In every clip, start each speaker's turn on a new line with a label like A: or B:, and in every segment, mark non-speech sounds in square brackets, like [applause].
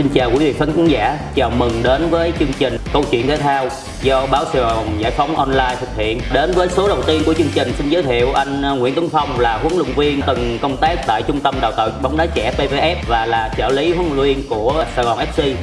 A: Xin chào quý vị khán giả, chào mừng đến với chương trình Câu chuyện thể thao do báo Sài Gòn Giải phóng online thực hiện. Đến với số đầu tiên của chương trình xin giới thiệu anh ờ, Nguyễn Tuấn Phong là huấn luyện viên từng công tác tại Trung tâm Đào tạo bóng đá trẻ PVF và là trợ lý huấn luyện viên của Sài Gòn FC.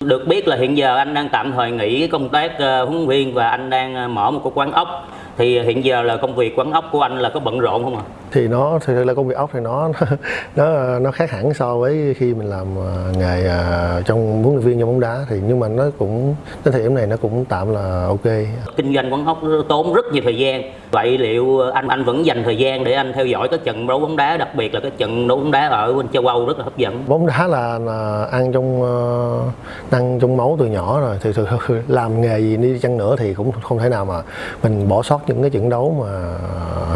A: Được biết là hiện giờ anh đang tạm thời nghỉ công tác ờ, huấn luyện viên và anh đang ờ, mở một cái quán ốc. Thì hiện giờ là công việc quán ốc của anh là có bận rộn không ạ? À?
B: thì nó thực sự là công việc ốc thì nó [laughs] nó nó khác hẳn so với khi mình làm ờ, nghề ờ, trong huấn luyện viên trong bóng đá. Thì nhưng mà nó cũng đến thời điểm này nó cũng tạm là ok.
A: Kinh doanh quán ốc tốn rất nhiều thời gian. Vậy liệu anh anh vẫn dành thời gian để anh theo dõi các trận đấu bóng đá đặc biệt là các trận đấu bóng đá ở bên châu âu rất là hấp dẫn?
B: Bóng đá là, là ăn trong uh, ăn trong máu từ nhỏ rồi. Thì thực làm nghề gì đi chăng nữa thì cũng không thể nào mà mình bỏ sót những cái trận đấu mà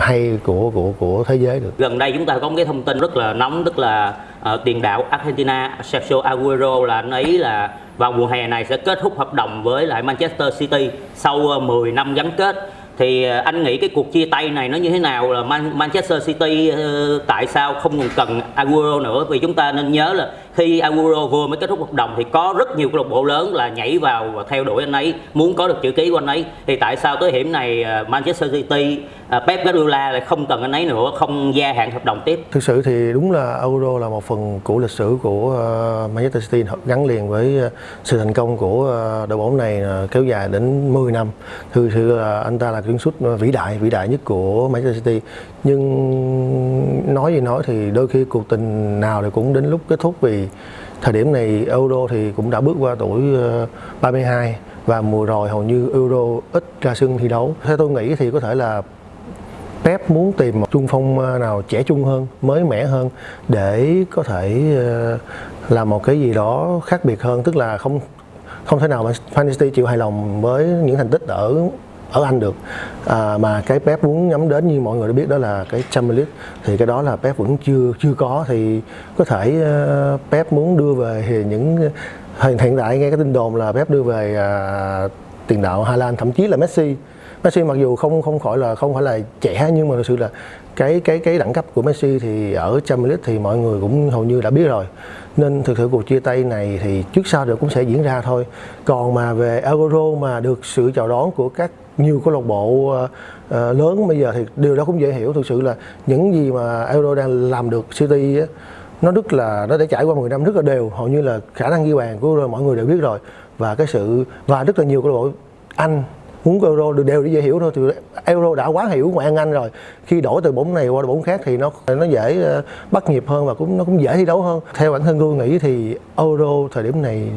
B: hay của của của thế giới được.
A: Gần đây chúng ta có một cái thông tin rất là nóng tức là uh, tiền đạo Argentina Sergio Aguero là anh ấy là vào mùa hè này sẽ kết thúc hợp đồng với lại Manchester City sau ờ, 10 năm gắn kết. Thì ờ, anh nghĩ cái cuộc chia tay này nó như thế nào là Manchester City tại sao không còn cần Aguero nữa? Vì chúng ta nên nhớ là khi Aguero vừa mới kết thúc hợp đồng thì có rất nhiều câu lạc bộ lớn là nhảy vào và theo đuổi anh ấy, muốn có được chữ ký của anh ấy. Thì tại sao tới hiểm này à, Manchester City à, Pep Guardiola lại không cần anh ấy nữa, không gia hạn hợp đồng tiếp?
B: Thực sự thì đúng là Euro là một phần của lịch sử của à, Manchester City, gắn liền với sự thành công của đội bóng này kéo dài đến 10 năm. Thực sự là anh ta là kiến xuất vĩ đại vĩ đại nhất của Manchester City. Nhưng nói gì nói thì đôi khi cuộc tình nào thì cũng đến lúc kết thúc vì thời điểm này Euro thì cũng đã bước qua tuổi ờ, 32 và mùa rồi hầu như Euro ít ra sân thi đấu. Theo tôi nghĩ thì có thể là Pep muốn tìm một trung phong ờ, nào trẻ trung hơn, mới mẻ hơn để có thể ờ, làm một cái gì đó khác biệt hơn, tức là không không thể nào mà Fantasy chịu hài lòng với những thành tích ở ở Anh được. À, mà cái Pep muốn nhắm đến như mọi người đã biết đó là cái Champions League thì cái đó là Pep vẫn chưa chưa có. Thì có thể uh, Pep muốn đưa về thì những ờ, hiện hiện tại nghe cái tin đồn là Pep đưa về uh, tiền đạo Hà Lan thậm chí là Messi. Messi mặc dù không không khỏi là không phải là trẻ nhưng mà thực sự là cái cái cái đẳng cấp của Messi thì ở Champions League thì mọi người cũng hầu như đã biết rồi. Nên thực sự cuộc chia tay này thì trước sau được cũng sẽ diễn ra thôi. Còn mà về Euro mà được sự chào đón của các nhiều câu lạc bộ ờ, ờ, lớn bây giờ thì điều đó cũng dễ hiểu. Thực sự là những gì mà Euro đang làm được City á, nó rất là nó đã trải qua 10 năm rất là đều. Hầu như là khả năng ghi bàn của mọi người đều biết rồi. Và cái sự và rất là nhiều câu lạc bộ Anh muốn euro được đều để dễ hiểu thôi. Thì euro đã quá hiểu ngoại anh rồi. Khi đổi từ bóng này qua bóng khác thì nó nó dễ ờ, bắt nhịp hơn và cũng nó cũng dễ thi đấu hơn. Theo bản thân tôi nghĩ thì euro thời điểm này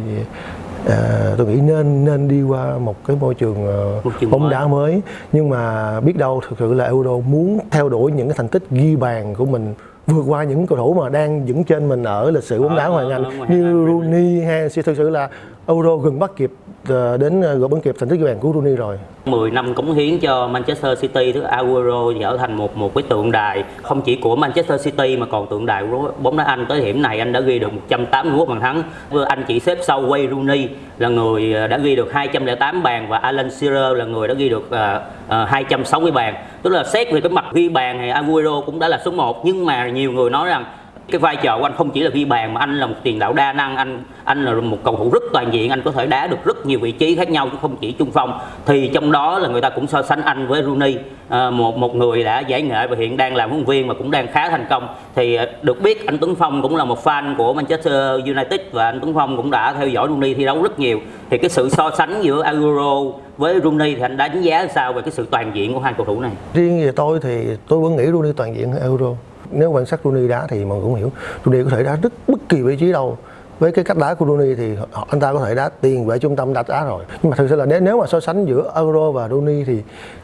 B: À, tôi nghĩ nên nên đi qua một cái môi trường, uh, bóng đá mới. Nhưng mà biết đâu thực sự là Euro muốn theo đuổi những cái thành tích ghi bàn của mình vượt qua những cầu thủ mà đang đứng trên mình ở lịch sử bóng đá ngoài Anh như Rooney hay thực sự là Euro gần bắt kịp Ờ, Ờ, đến ờ, gỡ bóng kịp thành tích ghi bàn của Rooney rồi.
A: 10 năm cống hiến cho Manchester City thứ Aguero trở thành một một cái tượng đài không chỉ của Manchester City mà còn tượng đài của bóng đá Anh tới điểm này anh đã ghi được 181 bàn thắng. Anh chỉ xếp sau Wayne Rooney là người ờ, đã ghi được 208 bàn và Alan Shearer là người đã ghi được uh, uh, 260 bàn. Tức là xét về cái mặt ghi bàn thì Aguero cũng đã là số 1 nhưng mà nhiều người nói rằng cái vai trò của anh không chỉ là ghi bàn mà anh là một tiền đạo đa năng anh anh là một cầu thủ rất toàn diện anh có thể đá được rất nhiều vị trí khác nhau chứ không chỉ trung phong. Thì trong đó là người ta cũng so sánh anh với Rooney. À, một một người đã giải nghệ và hiện đang làm huấn viên mà cũng đang khá thành công. Thì ờ, được biết anh Tuấn Phong cũng là một fan của Manchester United và anh Tuấn Phong cũng đã theo dõi Rooney thi đấu rất nhiều. Thì cái sự so sánh giữa Aguero với Rooney thì anh đánh giá sao về cái sự toàn diện của hai cầu thủ này?
B: Riêng về tôi thì tôi vẫn nghĩ Rooney toàn diện hơn Aguero nếu quan sát Rooney đá thì mọi người cũng hiểu. Rooney có thể đá rất bất kỳ vị trí đâu. Với cái cách đá của Rooney thì anh ta có thể đá tiền vệ trung tâm đặt đá rồi. Nhưng mà thực sự là nếu nếu mà so sánh giữa Euro và Rooney thì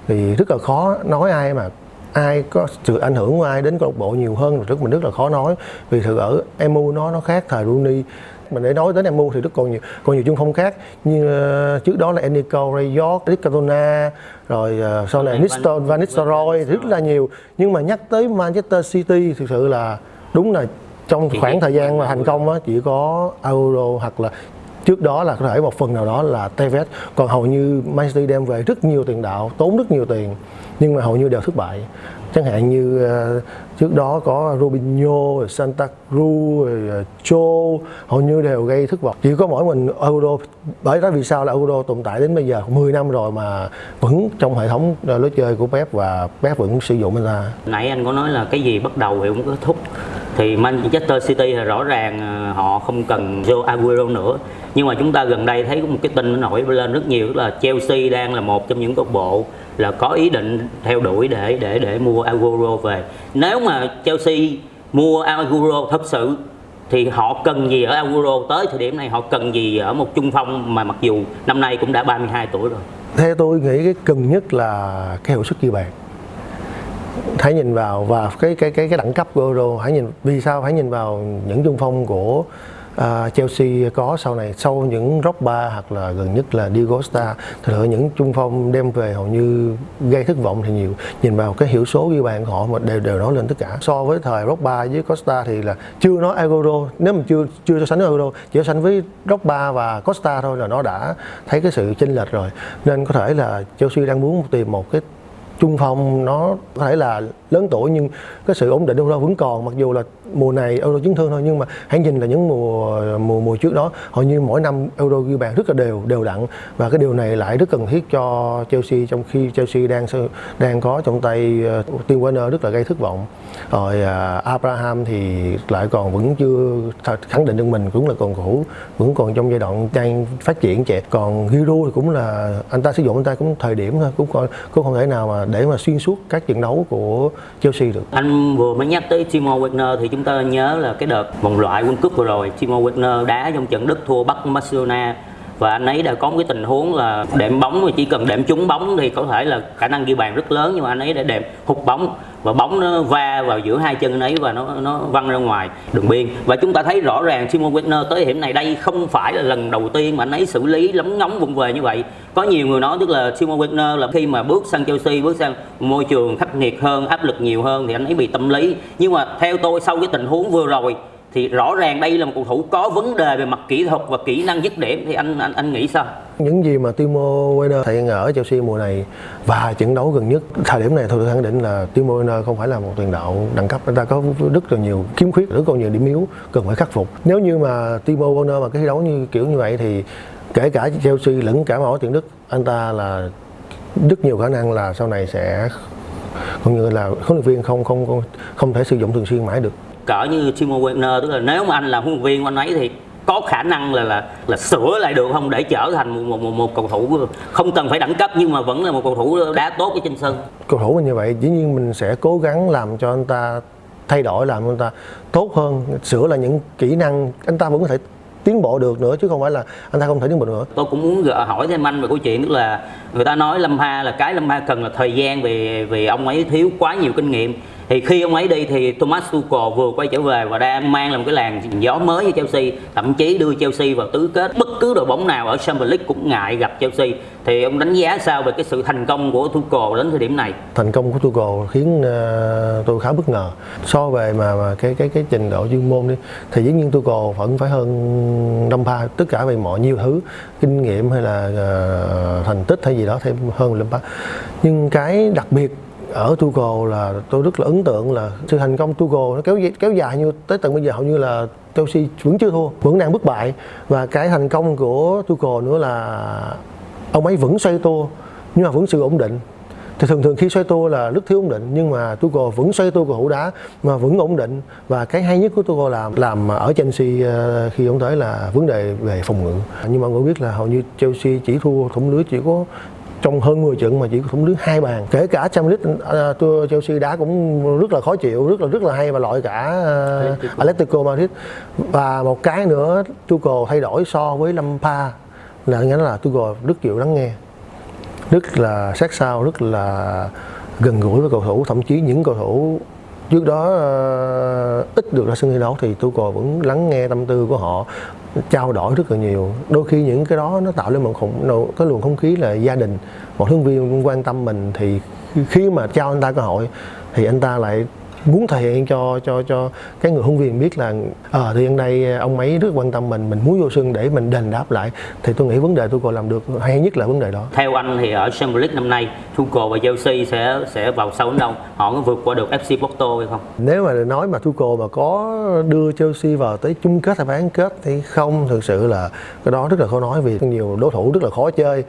B: thì rất là khó nói ai mà, ai có sự ảnh hưởng của ai đến câu lạc bộ nhiều hơn. Rất mình rất là khó nói. Vì thực ở MU nó nó khác thời Rooney mình để nói đến MU thì rất còn nhiều còn nhiều trung phong khác. Như uh, trước đó là Enrico Ray York, Eric Cantona rồi uh, sau này Nistel Van Nistelrooy rất là nhiều. Nhưng mà nhắc tới Manchester City thực sự là đúng là trong khoảng thời gian mà thành công á chỉ có Euro hoặc là trước đó là có thể một phần nào đó là Tevez. Còn hầu như Manchester đem về rất nhiều tiền đạo tốn rất nhiều tiền nhưng mà hầu như đều thất bại chẳng hạn như ờ, trước đó có Robinho, Santa Cruz, rồi, ờ, Cho hầu như đều gây thất vọng. Chỉ có mỗi mình Euro bởi đó vì sao là Euro tồn tại đến bây giờ 10 năm rồi mà vẫn trong hệ thống ờ, lối chơi của Pep và Pep vẫn sử dụng anh ta
A: nãy anh có nói là cái gì bắt đầu thì cũng kết thúc thì Manchester City là rõ ràng ờ, họ không cần Joe Aguero nữa. Nhưng mà chúng ta gần đây thấy có một cái tin nó nổi lên rất nhiều là Chelsea đang là một trong những câu bộ là có ý định theo đuổi để để để mua Aguero về. Nếu mà Chelsea mua Aguero thật sự, thì họ cần gì ở Aguero? Tới thời điểm này họ cần gì ở một trung phong mà mặc dù năm nay cũng đã 32 tuổi rồi?
B: Theo tôi nghĩ cái cần nhất là cái hiệu suất ghi bàn hãy nhìn vào và cái cái cái cái đẳng cấp của Euro hãy nhìn vì sao hãy nhìn vào những trung phong của uh, Chelsea có sau này sau những Drogba hoặc là gần nhất là Diego Costa thì sự những trung phong đem về hầu như gây thất vọng thì nhiều. Nhìn vào cái hiệu số ghi bàn của họ mà đều đều nói lên tất cả. So với thời Drogba với Costa thì là chưa nói Euro. Nếu mà chưa chưa so sánh với Euro chỉ so sánh với Drogba và Costa thôi là nó đã thấy cái sự chênh lệch rồi. Nên có thể là Chelsea đang muốn tìm một cái trung phong nó có thể là lớn tuổi nhưng cái sự ổn định Euro vẫn còn, mặc dù là mùa này Euro chấn thương thôi nhưng mà hãy nhìn là những mùa mùa mùa trước đó hầu như mỗi năm Euro ghi bàn rất là đều đều đặn. Và cái điều này lại rất cần thiết cho Chelsea trong khi Chelsea đang đang có trong tay ờ, uh, Tim Werner rất là gây thất vọng. Rồi uh, Abraham thì lại còn vẫn chưa khẳng định được mình cũng là còn cũ vẫn còn trong giai đoạn đang phát triển trẻ. Còn Giroud thì cũng là anh ta sử dụng anh ta cũng thời điểm thôi cũng còn cũng không thể nào mà để mà xuyên suốt các trận đấu của Chelsea được.
A: Anh vừa mới nhắc tới Timo Werner thì chúng chúng ta nhớ là cái đợt vòng loại World Cup vừa rồi, Timo Werner đá trong trận Đức thua Bắc Barcelona. Và anh ấy đã có một cái tình huống là đệm bóng, mà chỉ cần đệm trúng bóng thì có thể là khả năng ghi bàn rất lớn, nhưng mà anh ấy đã đệm hụt bóng và bóng nó va vào giữa hai chân anh ấy và nó nó văng ra ngoài đường biên. Và chúng ta thấy rõ ràng Timo Werner tới hiểm này đây không phải là lần đầu tiên mà anh ấy xử lý lấm ngóng vùng về như vậy có nhiều người nói tức là Timo Werner là khi mà bước sang Chelsea, bước sang môi trường khắc nghiệt hơn, áp lực nhiều hơn thì anh ấy bị tâm lý. Nhưng mà theo tôi, sau cái tình huống vừa rồi thì rõ ràng đây là một cầu thủ có vấn đề về mặt kỹ thuật và kỹ năng dứt điểm. Thì anh anh anh nghĩ sao?
B: Những gì mà Timo Werner thể hiện ở Chelsea mùa này và trận đấu gần nhất, thời điểm này tôi khẳng định là Timo Werner không phải là một tiền đạo đẳng cấp. Anh ta có rất là nhiều khiếm khuyết, rất còn nhiều điểm yếu cần phải khắc phục. Nếu như mà Timo Werner mà cái thi đấu như kiểu như vậy thì kể cả Chelsea lẫn cả mọi tuyển Đức anh ta là rất nhiều khả năng là sau này sẽ cũng như là huấn luyện viên không không không không thể sử dụng thường xuyên mãi được.
A: Cỡ như Timo Werner tức là nếu mà anh là huấn luyện viên của anh ấy thì có khả năng là là là sửa lại được không để trở thành một một, một, một cầu thủ không cần phải đẳng cấp nhưng mà vẫn là một cầu thủ đá tốt ở trên sân?
B: Cầu thủ như vậy dĩ nhiên mình sẽ cố gắng làm cho anh ta thay đổi làm cho anh ta tốt hơn sửa là những kỹ năng anh ta vẫn có thể tiến bộ được nữa, chứ không phải là anh ta không thể tiến bộ nữa.
A: Tôi cũng muốn hỏi thêm anh về câu chuyện, tức là người ta nói Lâm Ha là cái Lâm Ha cần là thời gian vì vì ông ấy thiếu quá nhiều kinh nghiệm thì khi ông ấy đi thì Thomas Tuchel vừa quay trở về và đang mang làm một cái làn gió mới cho Chelsea thậm chí đưa Chelsea vào tứ kết. Bất cứ đội bóng nào ở Champions League cũng ngại gặp Chelsea. Thì ông đánh giá sao về cái sự thành công của Tuchel đến thời điểm này?
B: Thành công của Tuchel khiến uh, tôi khá bất ngờ. So về mà, mà cái cái cái trình độ chuyên môn đi thì dĩ nhiên Tuchel vẫn phải hơn Lampard tất cả về mọi nhiều thứ kinh nghiệm hay là uh, thành tích hay gì đó thêm hơn Lampard. Nhưng cái đặc biệt ở Tuchel là tôi rất là ấn tượng là sự thành công Tuchel nó kéo kéo dài như, tới tận bây giờ hầu như là Chelsea vẫn chưa thua, vẫn đang bất bại. Và cái thành công của Tuchel nữa là ông ấy vẫn xoay tua, nhưng mà vẫn sự ổn định. Thì thường thường khi xoay tua là rất thiếu ổn định, nhưng mà Tuchel vẫn xoay tua cầu thủ đá mà vẫn ổn định. Và cái hay nhất của Tuchel làm làm ở Chelsea ờ, khi ông tới là vấn đề về phòng ngự. Nhưng mà mọi người biết là hầu như Chelsea chỉ thua, thủng lưới chỉ có trong hơn 10 trận mà chỉ thủng lưới hai bàn. Kể cả Champions League uh, Chelsea đá cũng rất là khó chịu rất là rất là hay và loại cả uh, Atletico. Madrid. Và một cái nữa Tuchel thay đổi so với Lampard là nghĩa là Tuchel rất chịu lắng nghe rất là sát sao rất là gần gũi với cầu thủ. Thậm chí những cầu thủ trước đó uh, ít được ra sân thi đấu thì Tuchel vẫn lắng nghe tâm tư của họ trao đổi rất là nhiều. Đôi khi những cái đó nó tạo lên một khủng cái luồng không khí là gia đình, một huấn viên quan tâm mình thì khi mà trao anh ta cơ hội thì anh ta lại muốn thể hiện cho cho cho cái người huấn viên biết là ờ à, thì hiện nay ờ, ông ấy rất quan tâm mình mình muốn vô sân để mình đền đáp lại. Thì tôi nghĩ vấn đề tôi còn làm được hay nhất là vấn đề đó.
A: Theo anh thì ở Champions League năm nay Tuchel và Chelsea sẽ sẽ vào sâu đến đâu? Họ có vượt qua được FC Porto hay không?
B: Nếu mà nói mà Tuchel mà có đưa Chelsea vào tới chung kết hay bán kết thì không thực sự là cái đó rất là khó nói vì nhiều đối thủ rất là khó chơi.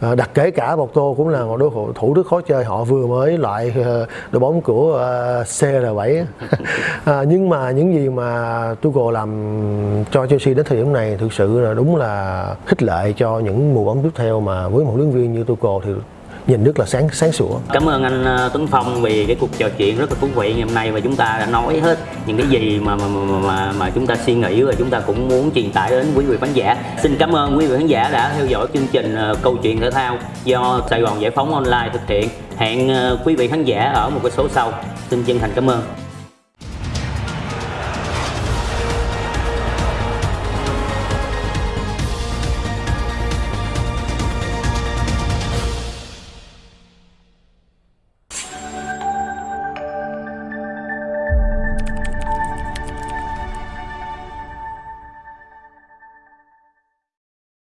B: À, đặc kể cả Porto cũng là một đối thủ rất khó chơi. Họ vừa mới loại ờ, đội bóng của uh, R7 [laughs] à, nhưng mà những gì mà Tuchel làm cho Chelsea đến thời điểm này thực sự là đúng là khích lệ cho những mùa bóng tiếp theo mà với một huấn luyện viên như Tuchel thì nhìn rất là sáng sáng sủa.
A: Cảm ơn anh à, Tuấn Phong vì cái cuộc trò chuyện rất là thú vị ngày hôm nay và chúng ta đã nói hết những cái gì mà mà mà mà, mà chúng ta suy nghĩ và chúng ta cũng muốn truyền tải đến quý vị khán giả. Xin cảm ơn quý vị khán giả đã theo dõi chương trình à, câu chuyện thể thao do Sài Gòn Giải phóng Online thực hiện. Hẹn à, quý vị khán giả ở một cái số sau. Xin chân thành cảm ơn.